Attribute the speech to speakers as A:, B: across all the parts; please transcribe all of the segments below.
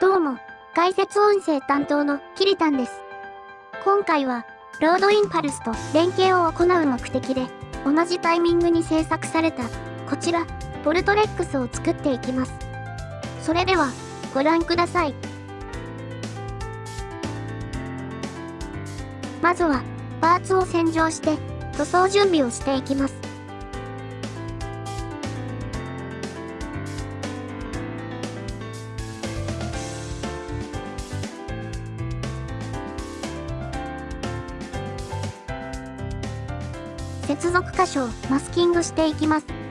A: どうも、解説音声担当のキリタンです。今回は、ロードインパルスと連携を行う目的で、同じタイミングに制作された、こちら、ボルトレックスを作っていきます。それでは、ご覧ください。まずは、パーツを洗浄して、塗装準備をしていきます。接続箇所をマスキングしていきます。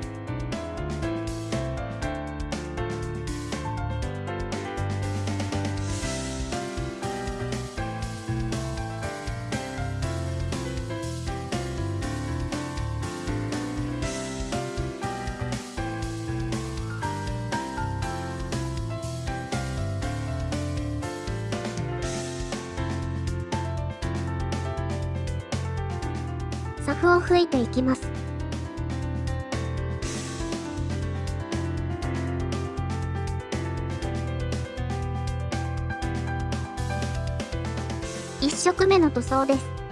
A: サフを吹いていきます。1色目の塗装です。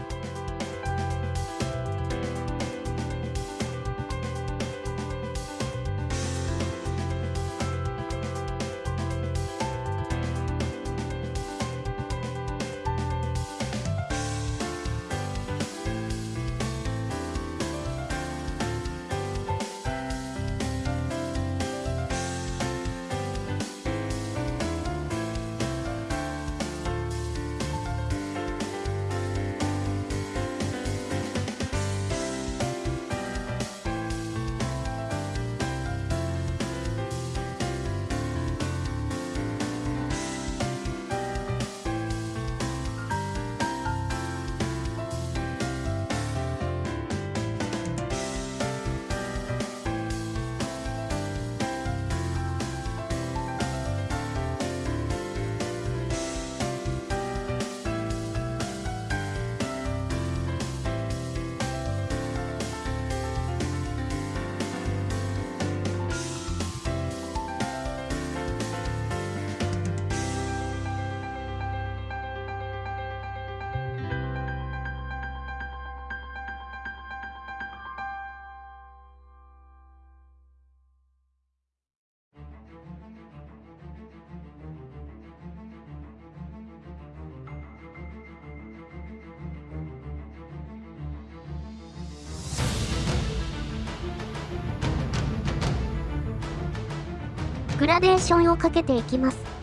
A: グラデーションをかけていきます。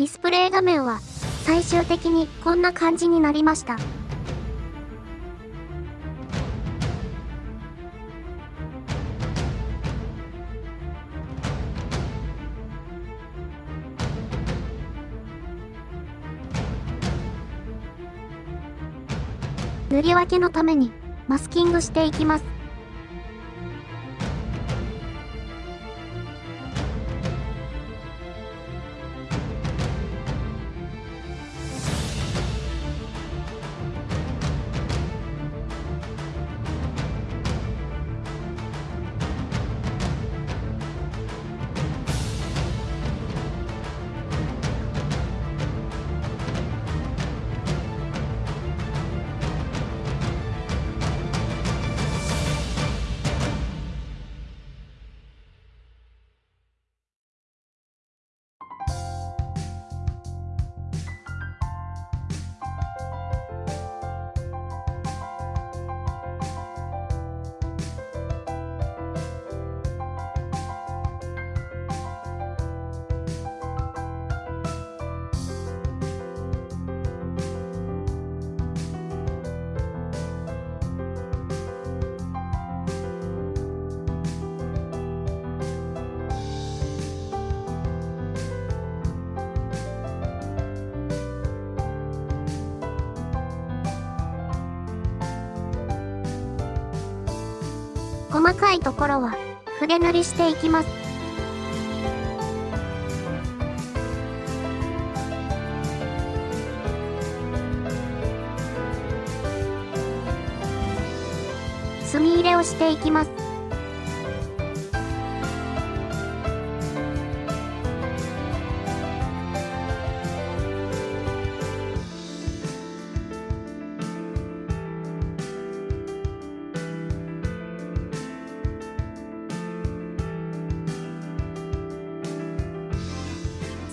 A: ディスプレイ画面は最終的にこんな感じになりました。塗り分けのためにマスキングしていきます。細かいところは筆塗りしていきます。墨入れをしていきます。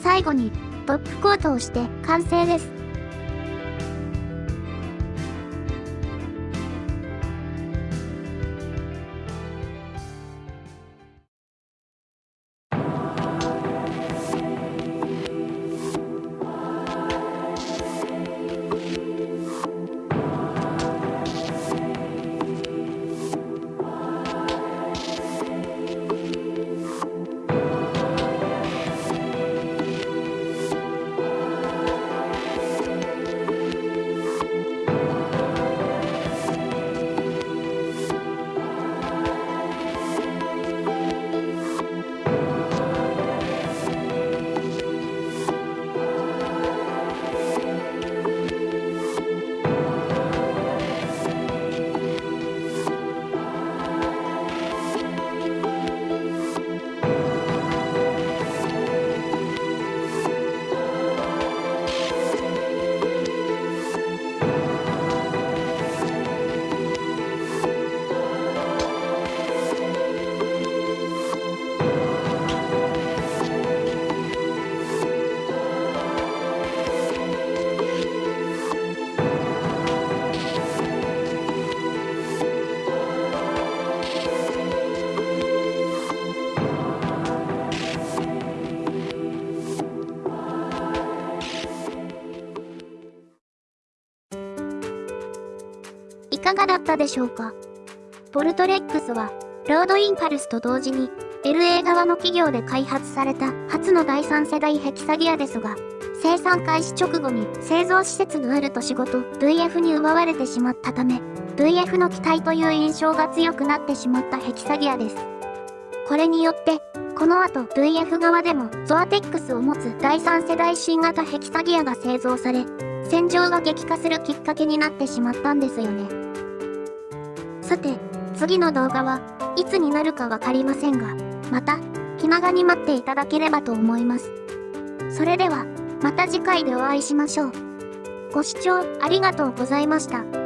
A: 最後にトップコートをして完成です。かがだったでしょうか？ポルトレックスは、ロードインパルスと同時に、LA 側の企業で開発された初の第3世代ヘキサギアですが、生産開始直後に製造施設のある都市ごと VF に奪われてしまったため、VF の機体という印象が強くなってしまったヘキサギアです。これによって、この後 VF 側でもゾアテックスを持つ第3世代新型ヘキサギアが製造され、戦場が激化するきっかけになってしまったんですよね。さて、次の動画はいつになるかわかりませんが、また、気長に待っていただければと思います。それでは、また次回でお会いしましょう。ご視聴ありがとうございました。